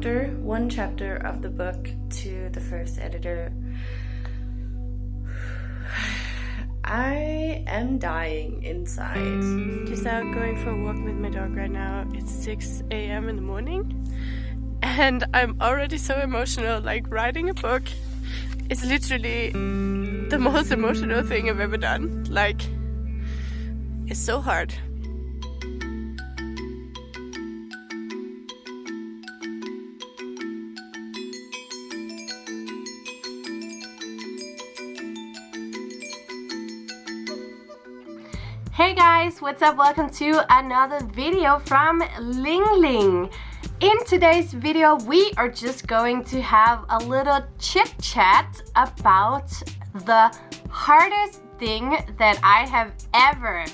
chapter, one chapter of the book to the first editor. I am dying inside. Just out going for a walk with my dog right now. It's 6 a.m. in the morning. And I'm already so emotional. Like writing a book is literally the most emotional thing I've ever done. Like, it's so hard. What's up? Welcome to another video from Ling Ling. In today's video, we are just going to have a little chit chat about the hardest thing that I have ever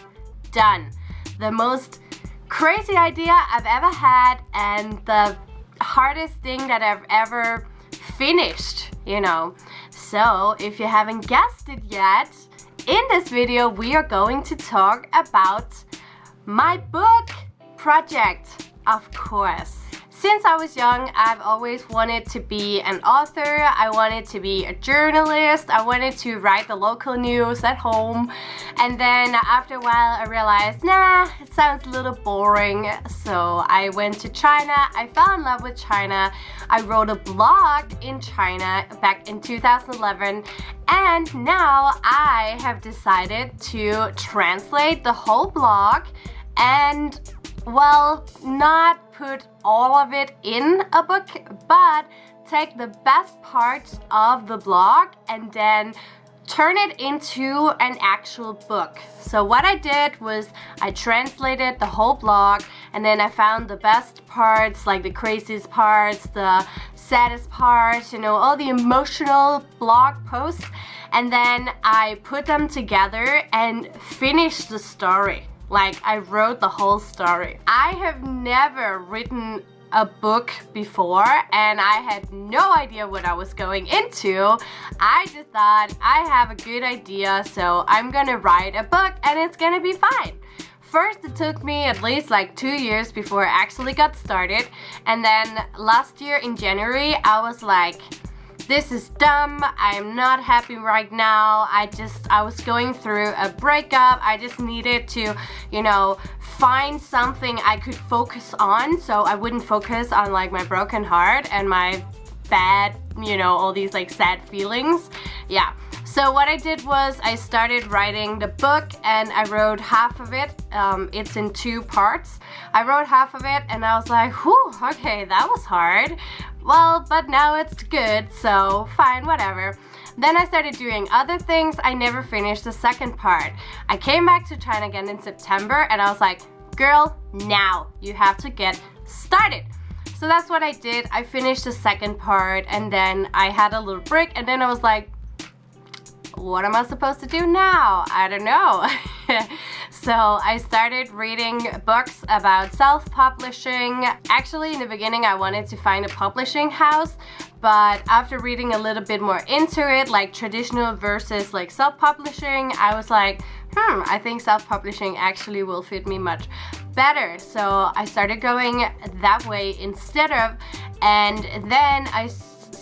done. The most crazy idea I've ever had and the hardest thing that I've ever finished, you know. So if you haven't guessed it yet, in this video we are going to talk about my book project, of course. Since I was young, I've always wanted to be an author, I wanted to be a journalist, I wanted to write the local news at home. And then after a while I realized, nah, it sounds a little boring. So I went to China, I fell in love with China, I wrote a blog in China back in 2011 and now I have decided to translate the whole blog and well, not put all of it in a book, but take the best parts of the blog and then turn it into an actual book. So what I did was I translated the whole blog and then I found the best parts, like the craziest parts, the saddest parts, you know, all the emotional blog posts. And then I put them together and finished the story. Like I wrote the whole story. I have never written a book before and I had no idea what I was going into. I just thought I have a good idea so I'm gonna write a book and it's gonna be fine. First it took me at least like two years before I actually got started and then last year in January I was like this is dumb, I'm not happy right now, I just, I was going through a breakup, I just needed to, you know, find something I could focus on so I wouldn't focus on like my broken heart and my bad, you know, all these like sad feelings. Yeah. So what I did was I started writing the book and I wrote half of it. Um, it's in two parts. I wrote half of it and I was like, whew, okay, that was hard. Well, but now it's good, so fine, whatever. Then I started doing other things. I never finished the second part. I came back to China again in September and I was like, girl, now you have to get started. So that's what I did. I finished the second part and then I had a little break and then I was like, what am I supposed to do now? I don't know. so I started reading books about self-publishing. Actually, in the beginning, I wanted to find a publishing house, but after reading a little bit more into it, like traditional versus like self-publishing, I was like, hmm, I think self-publishing actually will fit me much better. So I started going that way instead of, and then I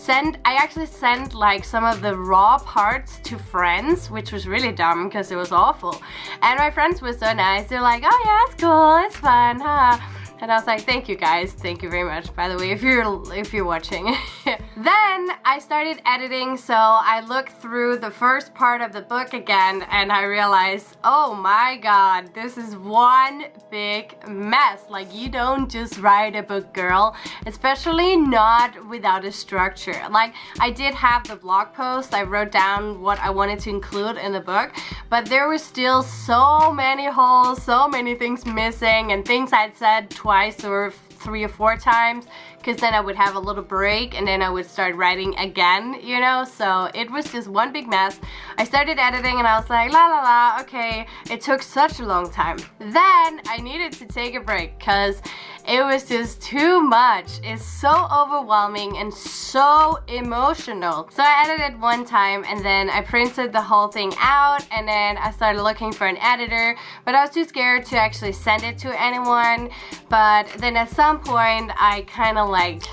I actually sent like some of the raw parts to friends which was really dumb because it was awful. And my friends were so nice. They're like oh yeah it's cool. It's fun. Huh and I was like, thank you guys, thank you very much, by the way, if you're if you're watching. then I started editing, so I looked through the first part of the book again, and I realized, oh my god, this is one big mess. Like, you don't just write a book, girl, especially not without a structure. Like, I did have the blog post, I wrote down what I wanted to include in the book, but there were still so many holes, so many things missing, and things I'd said twice or three or four times because then I would have a little break and then I would start writing again, you know? So it was just one big mess. I started editing and I was like, la la la, okay. It took such a long time. Then I needed to take a break because it was just too much. It's so overwhelming and so emotional. So I edited one time and then I printed the whole thing out and then I started looking for an editor but I was too scared to actually send it to anyone but then at some point I kind of like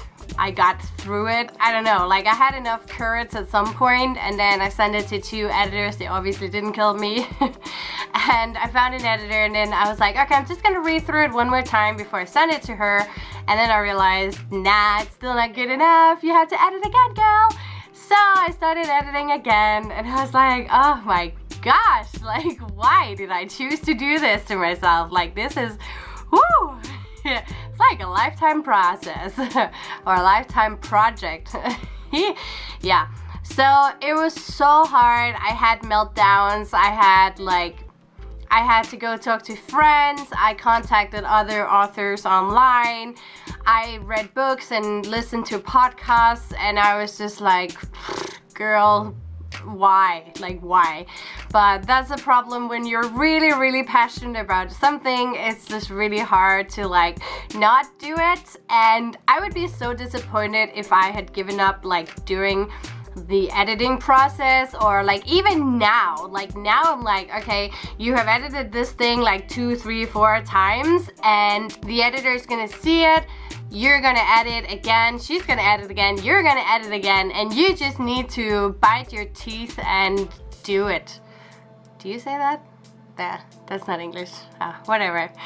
I got through it. I don't know, like I had enough courage at some point and then I sent it to two editors. They obviously didn't kill me. and I found an editor and then I was like, okay, I'm just gonna read through it one more time before I send it to her. And then I realized, nah, it's still not good enough. You have to edit again, girl. So I started editing again and I was like, oh my gosh, like why did I choose to do this to myself? Like this is, whoo! like a lifetime process or a lifetime project. yeah, so it was so hard. I had meltdowns. I had like, I had to go talk to friends. I contacted other authors online. I read books and listened to podcasts and I was just like, girl, why like why? But that's a problem when you're really really passionate about something it's just really hard to like not do it. And I would be so disappointed if I had given up like during the editing process or like even now like now I'm like okay you have edited this thing like two three four times and the editor is gonna see it. You're gonna edit again. She's gonna edit again. You're gonna edit again. And you just need to bite your teeth and do it. Do you say that there that's not English. Ah, whatever.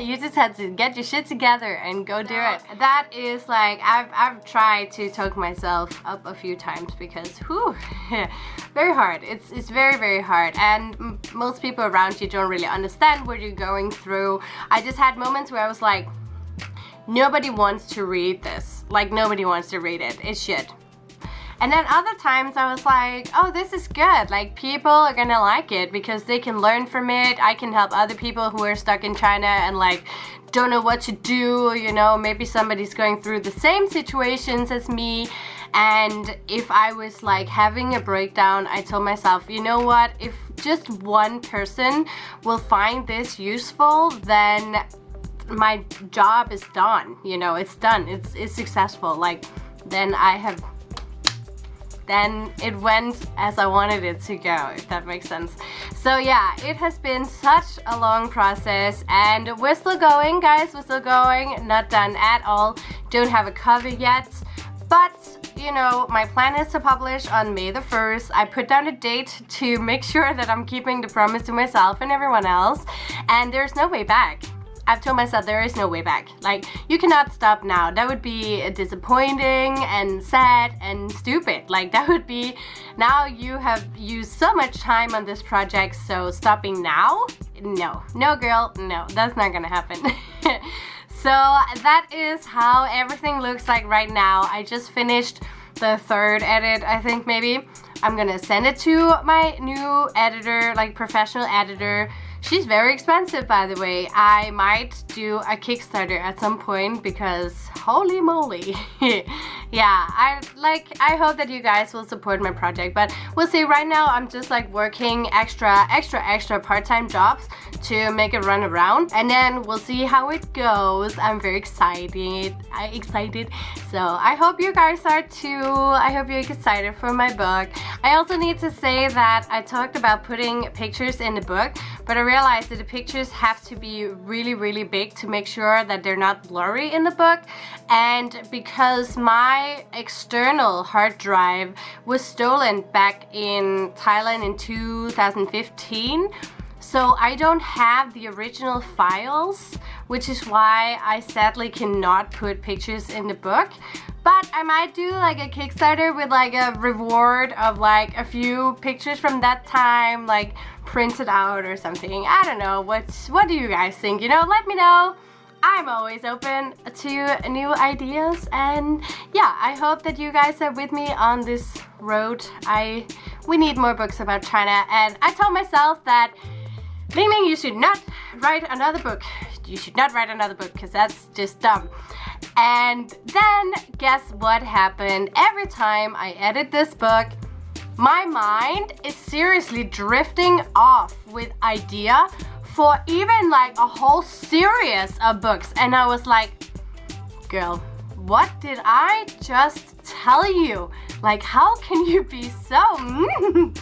You just had to get your shit together and go do it. That is like I've, I've tried to talk myself up a few times because whew very hard. It's it's very very hard. And most people around you don't really understand what you're going through. I just had moments where I was like nobody wants to read this. Like nobody wants to read it. It's shit and then other times I was like, oh, this is good. Like people are gonna like it because they can learn from it. I can help other people who are stuck in China and like don't know what to do. You know, maybe somebody's going through the same situations as me. And if I was like having a breakdown, I told myself, you know what, if just one person will find this useful, then my job is done. You know, it's done. It's, it's successful. Like, then I have then it went as I wanted it to go, if that makes sense. So yeah, it has been such a long process and we're still going, guys, we're still going, not done at all. Don't have a cover yet, but you know, my plan is to publish on May the 1st. I put down a date to make sure that I'm keeping the promise to myself and everyone else, and there's no way back. I've told myself there is no way back. Like, you cannot stop now. That would be disappointing and sad and stupid. Like, that would be, now you have used so much time on this project, so stopping now? No. No, girl, no. That's not gonna happen. so, that is how everything looks like right now. I just finished the third edit, I think, maybe. I'm gonna send it to my new editor, like professional editor, She's very expensive, by the way. I might do a Kickstarter at some point because holy moly. yeah, I like I hope that you guys will support my project, but we'll see. Right now, I'm just like working extra, extra, extra part-time jobs to make it run around, and then we'll see how it goes. I'm very excited. I excited. So I hope you guys are too. I hope you're excited for my book. I also need to say that I talked about putting pictures in the book, but I realized that the pictures have to be really, really big to make sure that they're not blurry in the book. And because my external hard drive was stolen back in Thailand in 2015, so I don't have the original files, which is why I sadly cannot put pictures in the book. But I might do like a Kickstarter with like a reward of like a few pictures from that time, like printed out or something. I don't know. What's, what do you guys think? You know, let me know. I'm always open to new ideas and yeah, I hope that you guys are with me on this road. I We need more books about China and I told myself that Ling Ling, you should not write another book. You should not write another book because that's just dumb. And then guess what happened? Every time I edit this book, my mind is seriously drifting off with idea for even like a whole series of books. And I was like, girl, what did I just tell you? Like, how can you be so...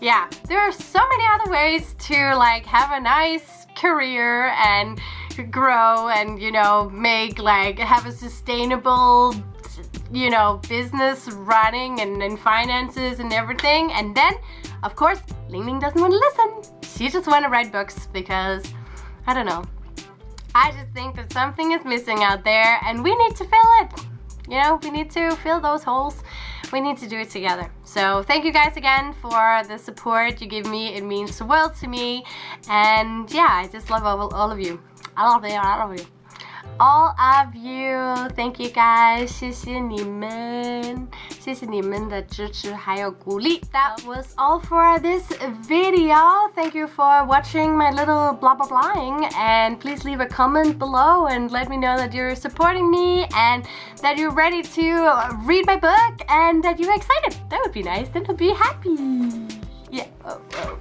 yeah, there are so many other ways to like have a nice career and grow and you know make like have a sustainable you know business running and, and finances and everything and then of course Ling Ling doesn't want to listen she just want to write books because I don't know I just think that something is missing out there and we need to fill it you know we need to fill those holes we need to do it together. So thank you guys again for the support you give me. It means the world to me. And yeah, I just love all, all of you. I love you, I love you. All of you, thank you guys，谢谢你们，谢谢你们的支持还有鼓励。That was all for this video. Thank you for watching my little blah blah blahing and please leave a comment below and let me know that you're supporting me and that you're ready to read my book and that you're excited. That would be nice. Then I'll be happy. Yeah. Oh, oh.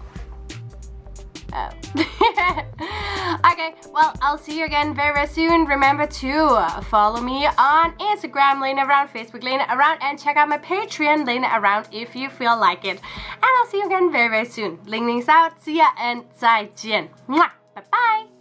Oh. okay, well, I'll see you again very, very soon. Remember to follow me on Instagram, Lena Around, Facebook, Lena Around, and check out my Patreon, Lena Around, if you feel like it. And I'll see you again very, very soon. Ling Ling's out. See ya and 再见. Bye-bye.